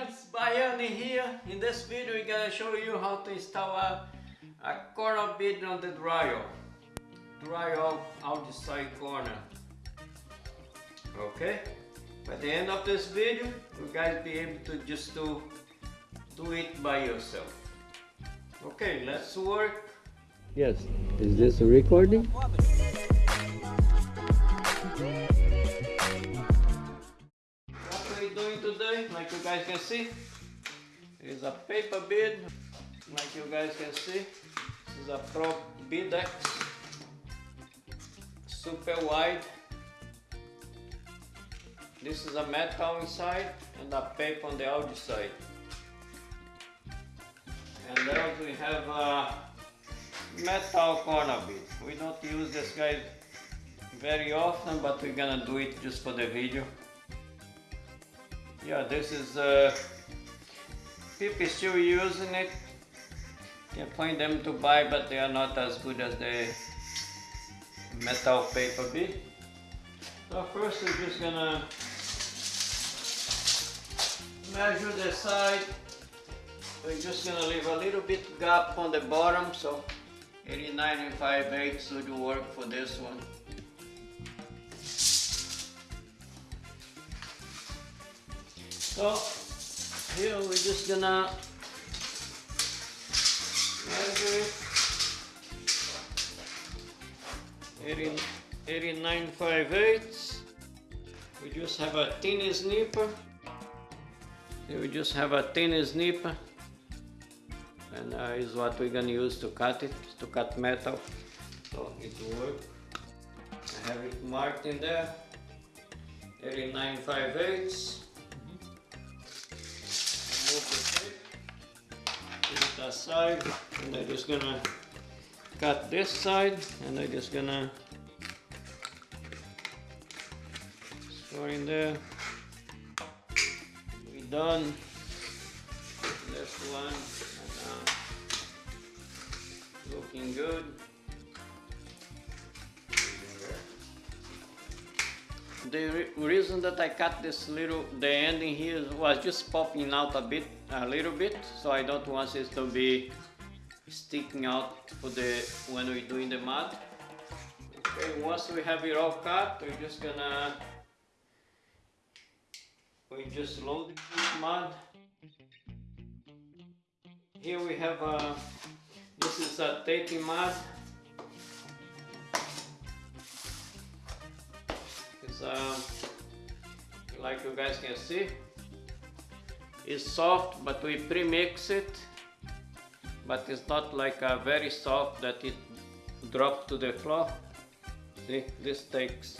friends, Baiani here. In this video we're gonna show you how to install a, a corner bead on the drywall. Drywall outside corner. Okay? By the end of this video, you guys be able to just do, do it by yourself. Okay, let's work. Yes. Is this a recording? Like you guys can see, is a paper bead. Like you guys can see, this is a Pro Beadex, super wide. This is a metal inside and a paper on the outside. And then we have a metal corner bit We don't use this guy very often, but we're gonna do it just for the video. Yeah, this is uh, people still using it. You find them to buy, but they are not as good as the metal paper bead. So first we're just gonna measure the side. We're just gonna leave a little bit gap on the bottom, so 89 and 5 eighths would work for this one. So here we're just gonna measure it. 80, 89 5 eighths. We just have a thin snipper. We just have a thin snipper and uh, is what we're gonna use to cut it, to cut metal. So it will work. I have it marked in there. 89 5 eighths. It aside and I'm just gonna cut this side and I'm just gonna store in there. We done this one and, uh, looking good. The re reason that I cut this little, the ending here was just popping out a bit, a little bit, so I don't want it to be sticking out for the when we're doing the mud. Okay, once we have it all cut, we're just gonna we just load the mud. Here we have a this is a taping mud. Uh, like you guys can see. It's soft, but we pre-mix it. But it's not like a very soft that it drop to the floor. See, this takes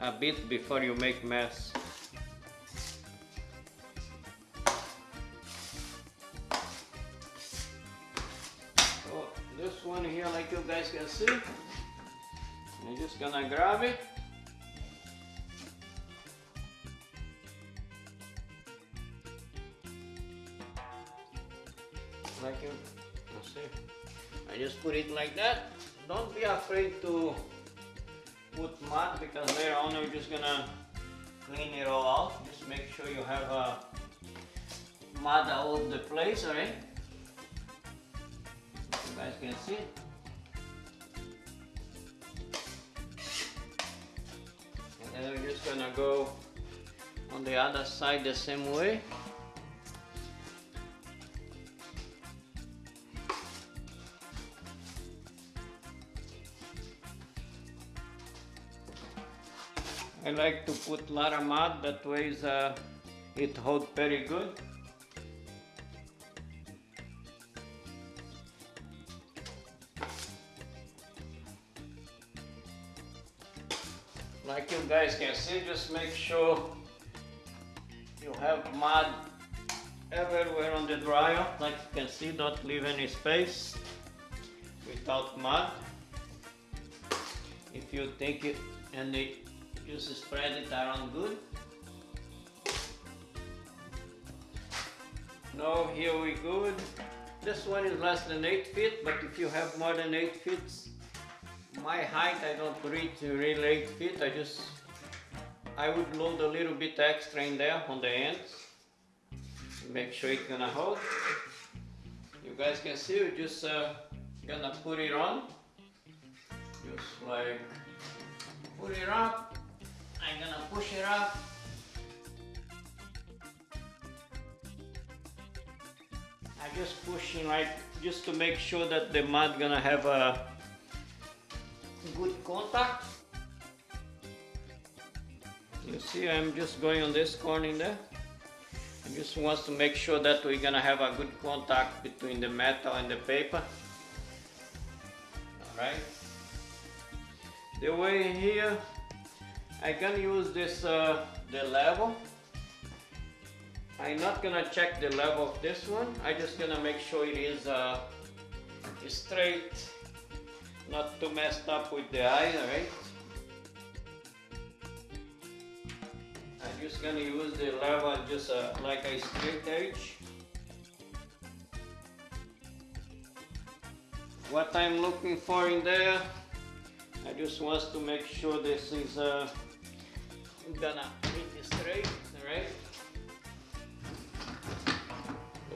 a bit before you make mess. So this one here, like you guys can see, I'm just gonna grab it. You, you see, I just put it like that. Don't be afraid to put mud because later on we're just gonna clean it all out. Just make sure you have a mud all over the place, alright? You guys can see. And then we're just gonna go on the other side the same way. I like to put lot of mud, that way uh, it hold very good. Like you guys can see, just make sure you have mud everywhere on the dryer. Like you can see, don't leave any space without mud. If you think it and just spread it around good. Now here we good. This one is less than 8 feet, but if you have more than 8 feet, my height I don't reach really 8 feet, I just, I would load a little bit extra in there on the ends. make sure it's gonna hold. You guys can see, we're just uh, gonna put it on. Just like put it up. I'm gonna push it up. I'm just pushing like just to make sure that the mud gonna have a good contact. You see, I'm just going on this corner there. I just wants to make sure that we're gonna have a good contact between the metal and the paper. Alright. The way here, I can use this, uh, the level. I'm not gonna check the level of this one. I just gonna make sure it is uh, straight, not too messed up with the eye, alright? I'm just gonna use the level just uh, like a straight edge. What I'm looking for in there, I just want to make sure this is uh, gonna make this straight, alright?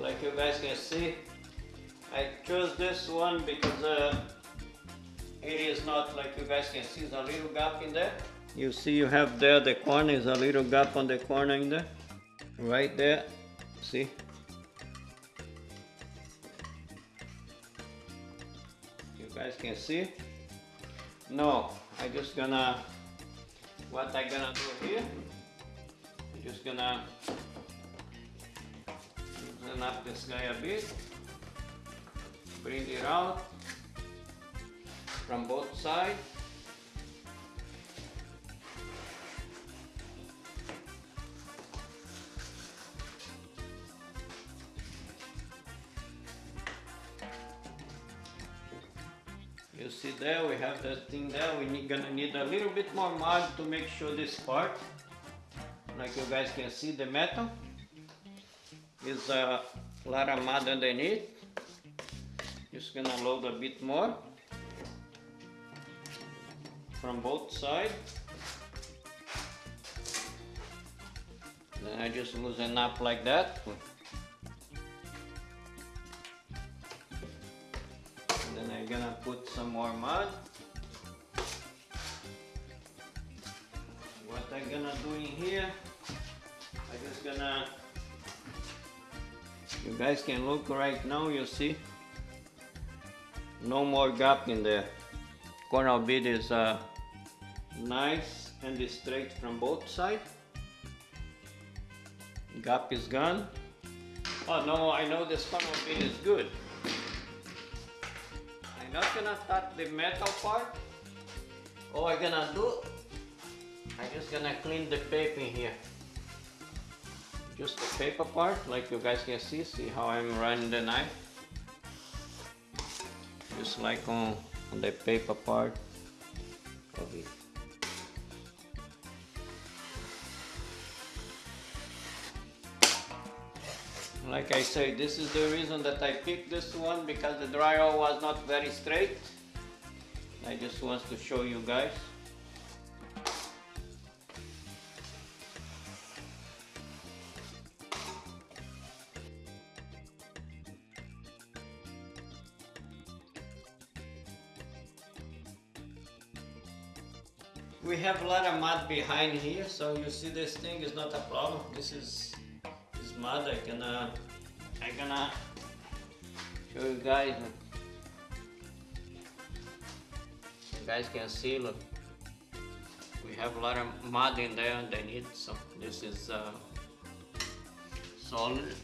Like you guys can see, I chose this one because uh, it is not like you guys can see, a little gap in there. You see you have there the corner is a little gap on the corner in there. Right there. See? You guys can see? No, I just gonna what I'm gonna do here. I'm just gonna loosen up this guy a bit. Bring it out from both sides. See there, we have that thing there. We need, gonna need a little bit more mud to make sure this part, like you guys can see, the metal is a lot of mud underneath. Just gonna load a bit more from both sides. Then I just loosen up like that. I'm gonna put some more mud. What I'm gonna do in here, I'm just gonna, you guys can look right now, you see, no more gap in there. Corner bit is uh, nice and straight from both sides. Gap is gone. Oh no, I know this corner bit is good. I'm not gonna start the metal part. All I'm gonna do, I'm just gonna clean the paper here. Just the paper part, like you guys can see, see how I'm running the knife. Just like on, on the paper part of it. Like I say, this is the reason that I picked this one because the drywall was not very straight. I just want to show you guys. We have a lot of mud behind here, so you see this thing is not a problem. This is I gonna I gonna show you guys. You guys can see. Look, we have a lot of mud in there underneath. So this is uh, solid.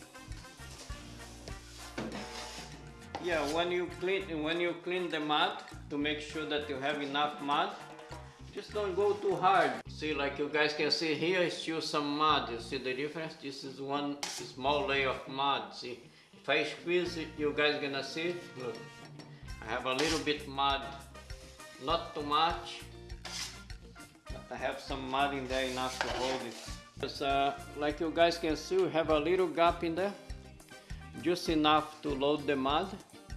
Yeah, when you clean when you clean the mud to make sure that you have enough mud, just don't go too hard. See, like you guys can see here, is still some mud. You see the difference? This is one small layer of mud. See, if I squeeze it, you guys gonna see. Look, I have a little bit mud, not too much, but I have some mud in there enough to hold it. Because, uh, like you guys can see, we have a little gap in there, just enough to load the mud.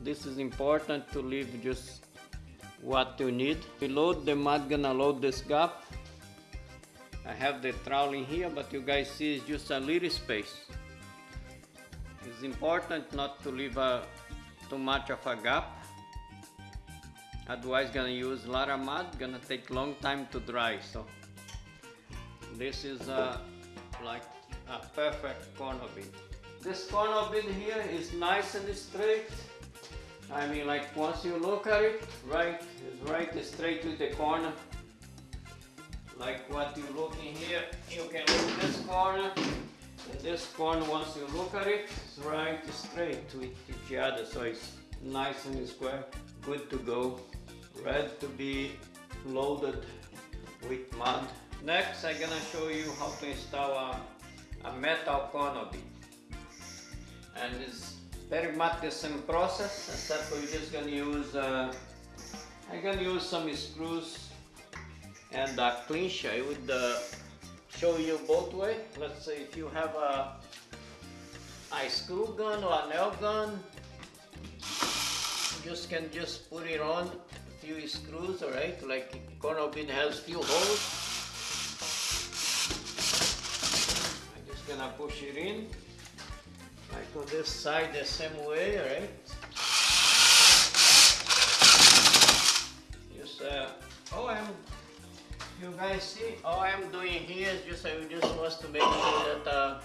This is important to leave just what you need. We load the mud, gonna load this gap. I have the trowel in here, but you guys see it's just a little space. It's important not to leave a, too much of a gap. Otherwise gonna use a lot of mud, gonna take long time to dry. So this is uh, like a perfect corner bead. This corner bead here is nice and straight. I mean like once you look at it, right, it's right straight to the corner. Like what you look in here, you can look this corner, this corner once you look at it, it's right straight to each other, so it's nice and square, good to go, ready to be loaded with mud. Next, I'm gonna show you how to install a, a metal corner bead. And it's very much the same process, except we're just gonna use, uh, I'm gonna use some screws and a clinch. I would uh, show you both way. Let's say if you have a, a screw gun or a nail gun, you just can just put it on a few screws, alright? Like corner bead has few holes. I'm just gonna push it in. Like on this side the same way, right? Just uh, oh I'm you guys see all I'm doing here is just I just want to make sure that uh,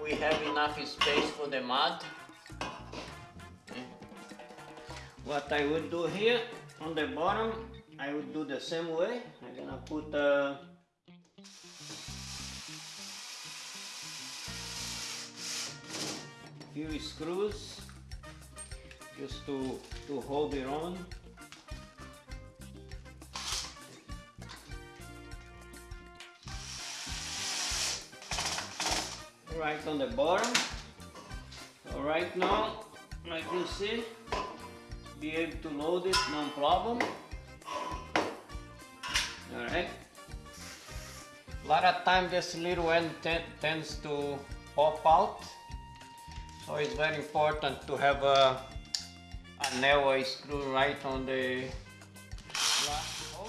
we have enough space for the mud. What I would do here on the bottom, I would do the same way. I'm gonna put uh, few screws just to to hold it on. right on the bottom. So right now, like you see, be able to load it no problem. Alright. A lot of time this little end tends to pop out. So it's very important to have a, a nail or screw right on the last hole.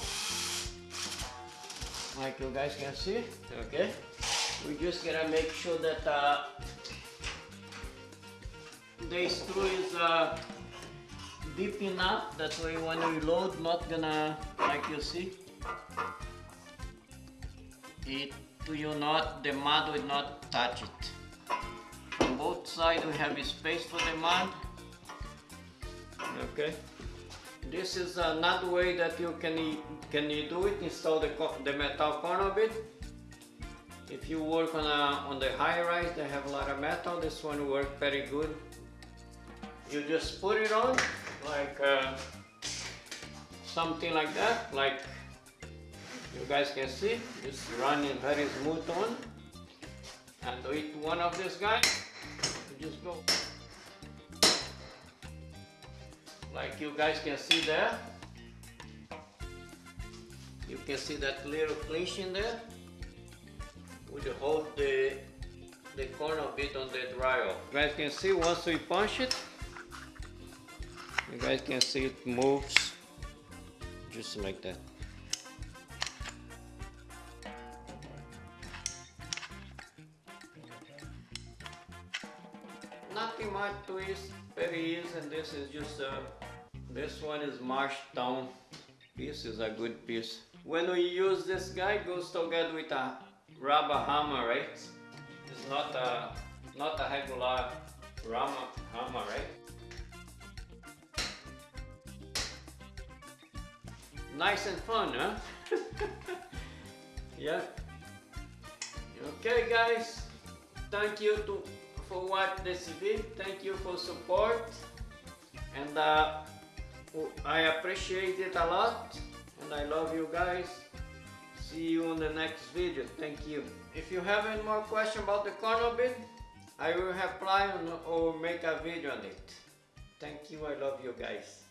Like you guys can see, okay? we just gotta make sure that uh, the screw is uh, deep enough that way when we load not gonna like you see it will not the mud will not touch it both sides we have space for the mud okay this is another way that you can can you do it install the, the metal corner bit if you work on a on the high rise, they have a lot of metal. This one works very good. You just put it on like uh, something like that, like you guys can see. Just running very smooth on. And with one of these guys, just go like you guys can see there. You can see that little clinch in there would hold the the corner a bit on the dryer. You guys can see once we punch it, you guys can see it moves just like that. Nothing much very easy and this is just uh, this one is marched down piece is a good piece. When we use this guy goes together with a rubber hammer, right? It's not a not a regular rubber hammer, right? Nice and fun, huh? yeah. Okay, guys. Thank you to for watching this video. Thank you for support, and uh, I appreciate it a lot, and I love you guys. See you in the next video. Thank you. If you have any more question about the corner bit, I will reply or make a video on it. Thank you. I love you guys.